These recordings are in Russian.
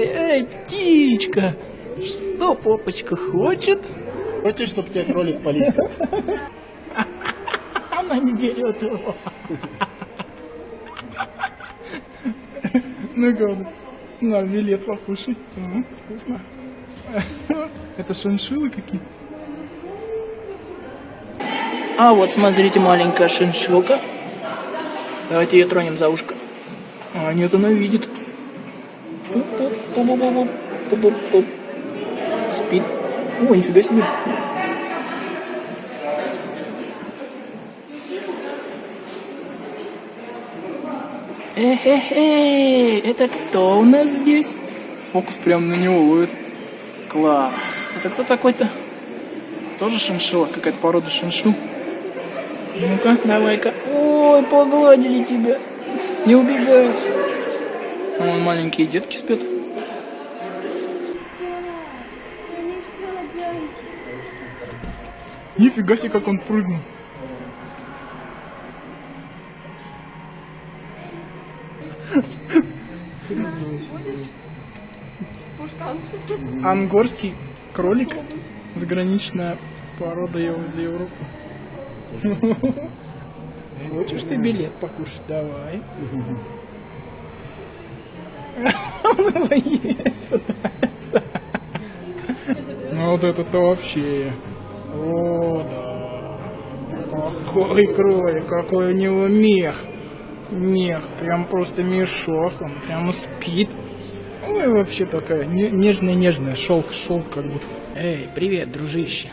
Эй, эй, птичка! Что попочка хочет? Хочешь, чтобы тебя кролик полил? Она не берет его. Ну-ка, на, билет покушай. М, Вкусно. Это шиншиллы какие-то? А вот, смотрите, маленькая шиншилка. Давайте ее тронем за ушко. А, нет, она видит. Пуп-пуп-пуп-пуп-пуп. Спит. О, нифига себе. Эй, это кто у нас здесь? Фокус прям на него ловит. Класс. Это кто такой-то? Тоже шиншилла? Какая-то порода шиншилл? Ну-ка, давай-ка. Ой, погладили тебя. Не убегай. Вон маленькие детки спят. Нифига себе, как он прыгнул. Ангорский кролик. Заграничная порода его из Европы. Хочешь ты билет покушать? Давай. Ну вот это-то вообще. О, да. Какой кролик, какой у него мех. Мех, прям просто мешок, он прям спит. Ну и вообще такая не- нежная-нежная, шелк, шелк как будто. Эй, привет, дружище.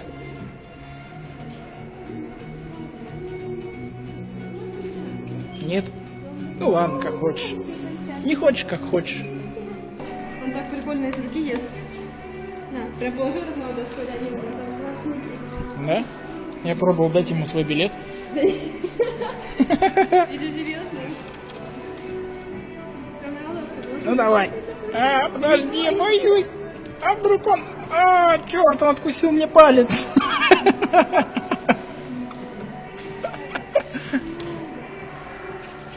Нет? Ну ладно, как хочешь. Не хочешь, как хочешь. Он так прикольно из руки ест. На, прям положил так на ладошку, да, не Да? Я пробовал дать ему свой билет. Что, серьезно? Ну давай. А, подожди, я боюсь. А вдруг он... А, черт, он откусил мне палец.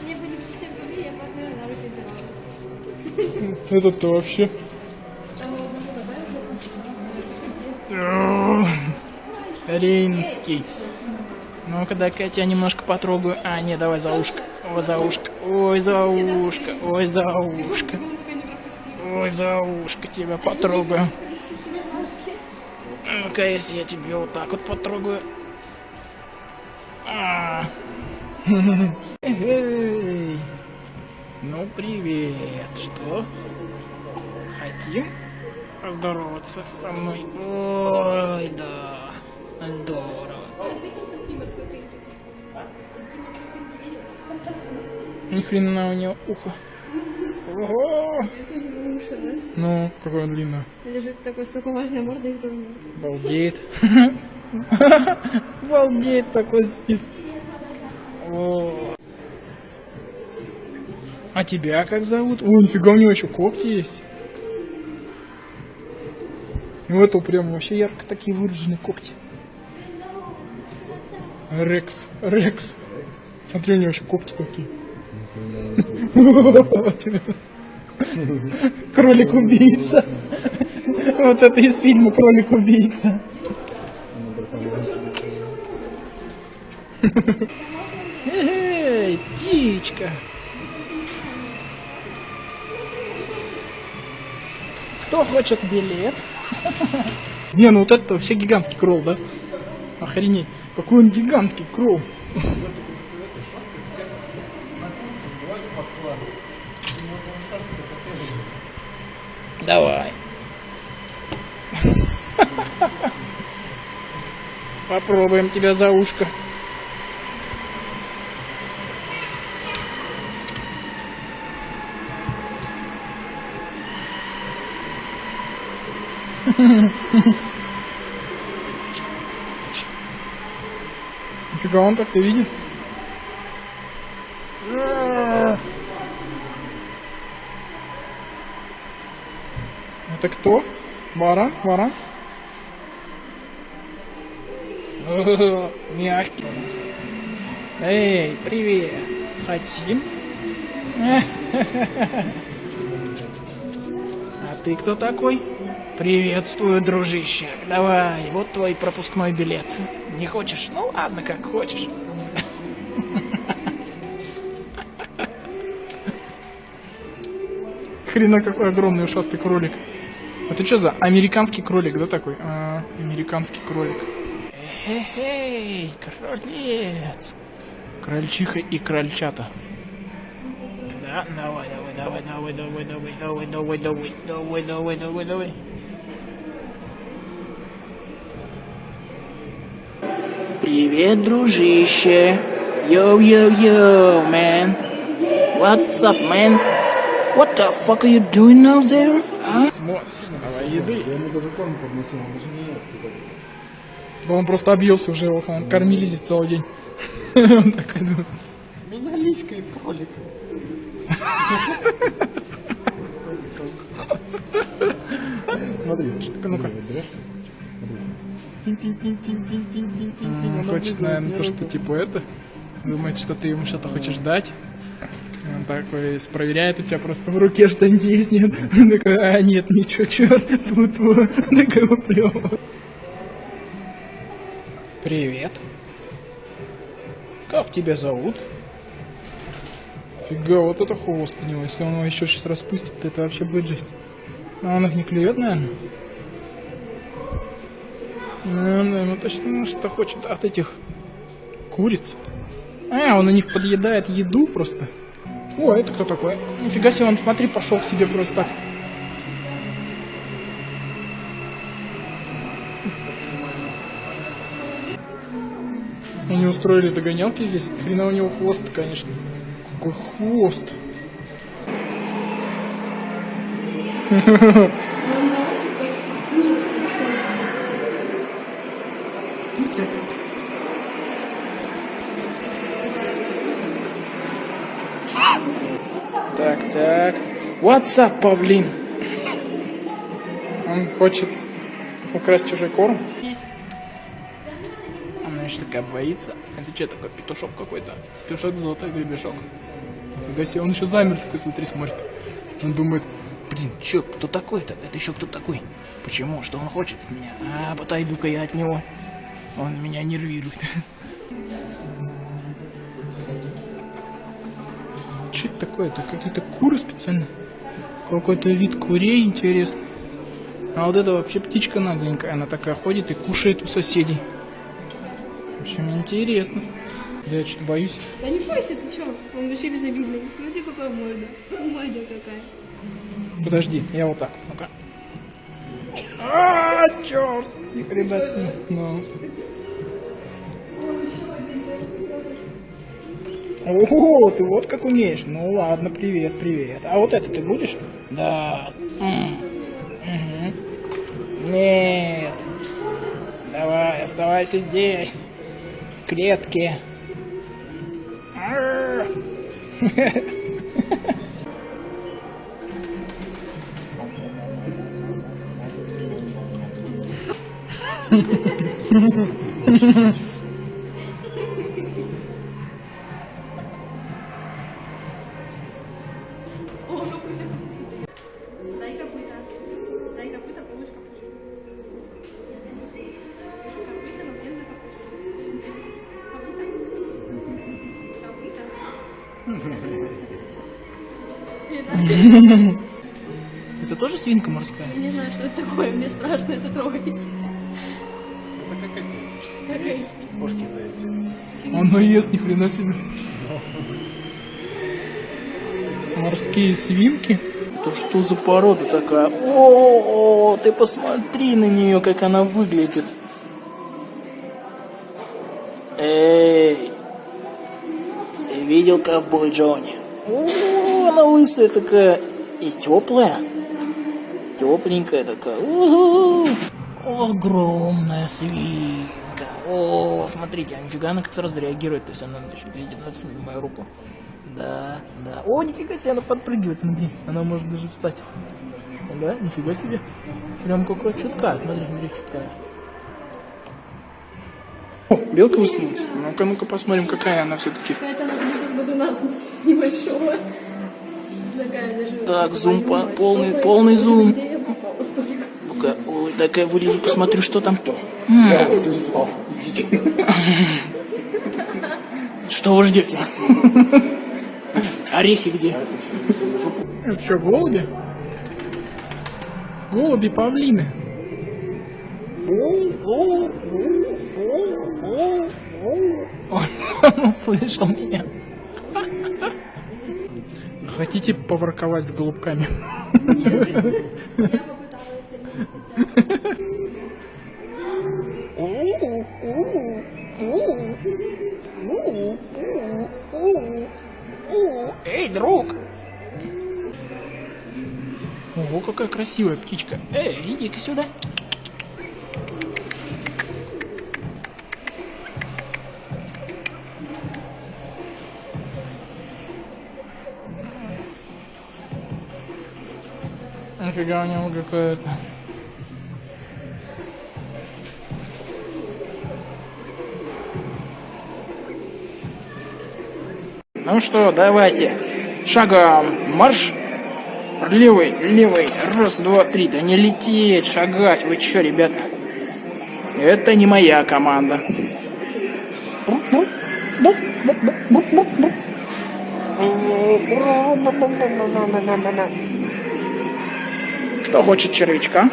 Мне бы не 50 рублей, я просто, наверное, на руки взяла. Этот-то вообще... Там его можно добавить, Рейнский. Ну-ка, дай-ка я немножко потрогаю. А, не, давай за ушко. Ой, за ушко. Ой, за ушко. Ой, за ушко. Ой, за ушко тебя потрогаю. Ну-ка, если я тебе вот так вот потрогаю. А. Ну, привет. Что? Хотим поздороваться со мной? Ой, да. Здорово. Ни хрена у него ухо. Ого! Ну, какое длинное. Же такой, с такой важной мордой, у. Балдеет. Балдеет такой спит. О. А тебя как зовут? О, нифига, у него еще когти есть. Ну, это прям вообще ярко такие выраженные когти. Рекс, Рекс. Смотри, у него еще когти такие. Кролик-убийца. Вот это из фильма Кролик-убийца. Эй, птичка. Кто хочет билет? Не, ну вот это вообще гигантский кролл, да? Охренеть. Какой он гигантский кролл. Давай. Попробуем тебя за ушко. Нифига он так-то видит. Это кто? Вара? Вара? Мягкий. Эй, привет. Хотим? А ты кто такой? Приветствую, дружище. Давай, вот твой пропускной билет. Не хочешь? Ну ладно, как хочешь. Хрена какой огромный ушастый кролик. Это что за американский кролик, да, такой? А, американский кролик. Эй, кролец. Крольчиха и крольчата. Да, давай, давай, давай, давай, давай, давай, давай, давай, давай, давай, давай, давай. Привет, дружище. Yo-yo-yo, man. What's up, man? What the fuck are you doing now there? А? Давай еды. Я ему даже корм подносил, он даже не ест. Да он просто объелся уже, его кормили здесь целый день. Он такой, ну, Меня личкает кролик. Смотри, ну-ка. Он хочет, наверное, то, что типа это. Думает, что ты ему что-то хочешь дать. Он такой проверяет у тебя просто в руке что-нибудь есть, нет? Он такой, а нет, ничего, черт, тут вот. Такой уплёвывает. Привет. Как тебя зовут? Фига, вот это хвост у него. Если он его еще сейчас распустит, то это вообще будет жесть. А он их не клюет, наверное? Ну, наверное, точно ну, что хочет от этих куриц. А, он у них подъедает еду просто. О, это кто такой? Нифига себе, он, смотри, пошел к себе просто так. Они устроили догонялки здесь. Хрена у него хвост, конечно. Какой хвост. Так, так. What's up, павлин? Он хочет украсть чужой корм. Она еще такая боится. Это что такое, петушок какой-то? Петушок золотой гребешок. Нифига себе, он еще замер такой, смотри, смотрит. Он думает, блин, че, кто такой-то? Это еще кто такой? Почему? Что он хочет от меня? А, отойду-ка я от него. Он меня нервирует. Что это такое? Это какие-то куры специально? Какой-то вид курей интересный. А вот это вообще птичка нагленькая. Она такая ходит и кушает у соседей. В общем, интересно. Да я что-то боюсь. Да не бойся, ты чё? Он вообще безобидный. Смотри, какая морда. Ну, морда какая. Подожди, я вот так. Ну-ка. А, черт! Ни хрена. Ну. Ого, ты вот как умеешь. Ну ладно, привет, привет. А вот это ты будешь? Да. Мгм. Нет. Давай, оставайся здесь. В клетке. Это- Это тоже свинка морская? Я не знаю, что это такое, мне страшно это трогать. Кошки дают. Он ест ни хрена себе. Морские свинки? Это что за порода такая? О, ты посмотри на нее, как она выглядит. Эй, ты видел ковбой Джонни? О, она лысая такая и теплая. Тепленькая такая. Угу. Огромная свинка. О, смотрите, а нифига она как сразу реагирует. То есть она еще видит мою руку. Да, да. О, нифига себе, она подпрыгивает, смотри. Она может даже встать. Да, нифига себе. Прям как вот чутка, смотри, смотри, чутка. О, белка высунулась. Ну-ка, ну-ка посмотрим, какая она все-таки. Какая-то она как будто с бодуна, в смысле, небольшого. Такая даже... Так, зум по- полный- полный зум. Ну-ка, ой, дай-ка я вылезу, посмотрю, что там. Я слезал. Что вы ждете? Орехи где? Это что, голуби? Голуби павлины. Он услышал меня. Хотите поворковать с голубками? Эй, друг! Ого, какая красивая птичка. Эй, иди-ка сюда. Нафига у него какая-то. Ну что, давайте. Шагом марш. Левый, левый. Раз, два, три. Да не лететь, шагать. Вы чё, ребята? Это не моя команда. Кто хочет червячка?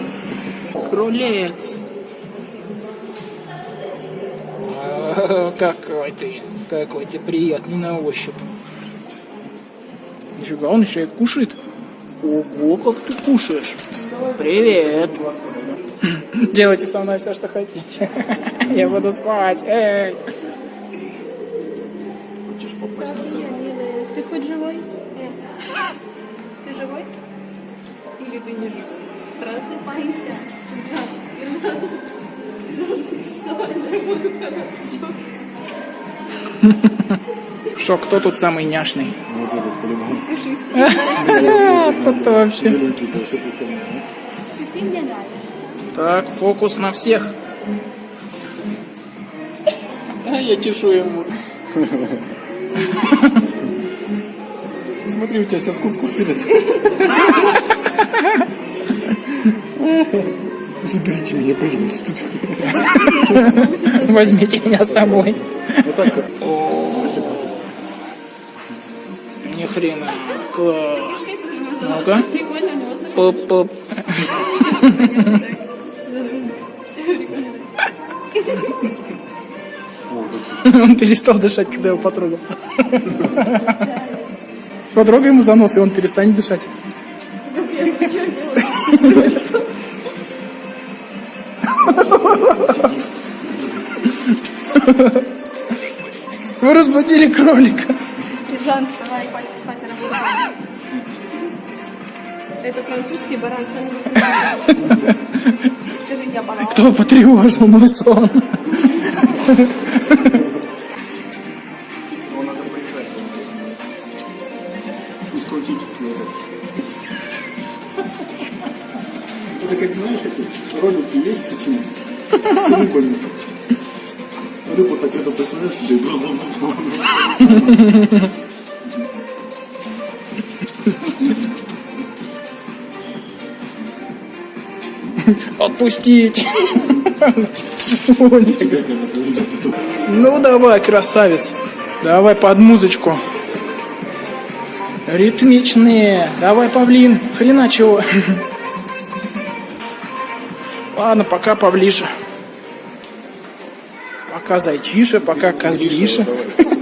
Кролец. А, Какой ты, какой ты приятный на ощупь. Нифига, он еще и кушает. Ого, как ты кушаешь. Привет. Делайте со мной все, что хотите. Я буду спать. Эй. Хочешь попасть на. Ты хоть живой? Ты живой? Или ты не живой? Просыпайся. Вставай, Шо, кто тут самый няшный? Вот этот по-любому. Это вообще. Так, фокус на всех. А я чешу ему. Смотри, у тебя сейчас куртку стырят. Заберите меня, пожалуйста. Возьмите меня с собой. Вот так вот. Ни хрена. Класс. Ну-ка. Пуп-пуп. Он перестал дышать, когда его потрогал. Потрогай ему за нос, и он перестанет дышать. Вы разбудили кролика. Жан, вставай, хватит спать, работай. Это французский баран Скажи, я баран. Кто потревожил мой сон? Скрутить. Это как знаешь, эти ролики есть с этими с рыбами. Отпустить. Ну давай, красавец. Давай под музычку. Ритмичные. Давай, павлин. Хрена чего. Ладно, пока поближе. Пока зайчиша, пока козлиша. Давай.